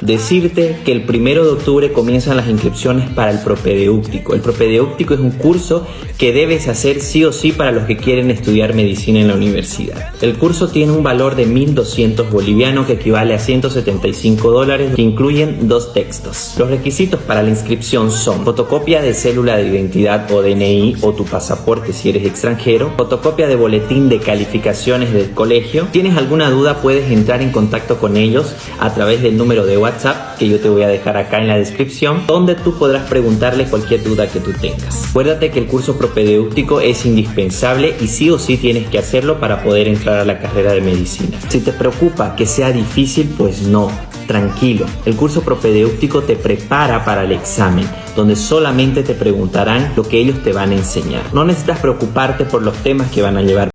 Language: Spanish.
Decirte que el primero de octubre comienzan las inscripciones para el propedéutico. El propedéutico es un curso que debes hacer sí o sí para los que quieren estudiar medicina en la universidad. El curso tiene un valor de 1.200 bolivianos que equivale a 175 dólares que incluyen dos textos. Los requisitos para la inscripción son fotocopia de célula de identidad o DNI o tu pasaporte si eres extranjero, fotocopia de boletín de calificaciones del colegio. ¿Tienes alguna duda? Puedes entrar en contacto con ellos a través del número de WhatsApp que yo te voy a dejar acá en la descripción, donde tú podrás preguntarle cualquier duda que tú tengas. Acuérdate que el curso propedéutico es indispensable y sí o sí tienes que hacerlo para poder entrar a la carrera de medicina. Si te preocupa que sea difícil, pues no, tranquilo. El curso propedéutico te prepara para el examen, donde solamente te preguntarán lo que ellos te van a enseñar. No necesitas preocuparte por los temas que van a llevar